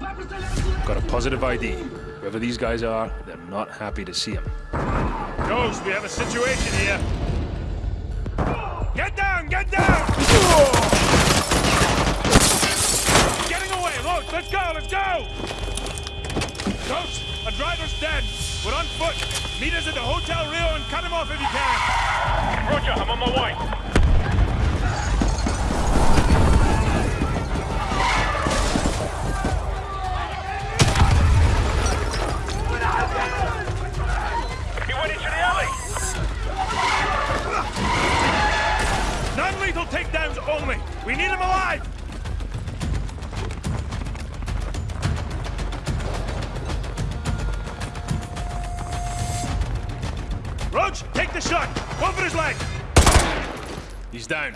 Got a positive ID. Whoever these guys are, they're not happy to see him. Ghost, we have a situation here. Get down, get down! Getting away, Roach, let's go, let's go! Ghost, a driver's dead. We're on foot. Meet us at the Hotel Rio and cut him off if you can. Roger, I'm on my way. Non-lethal takedowns only. We need him alive. Roach, take the shot. Go for his leg. He's down.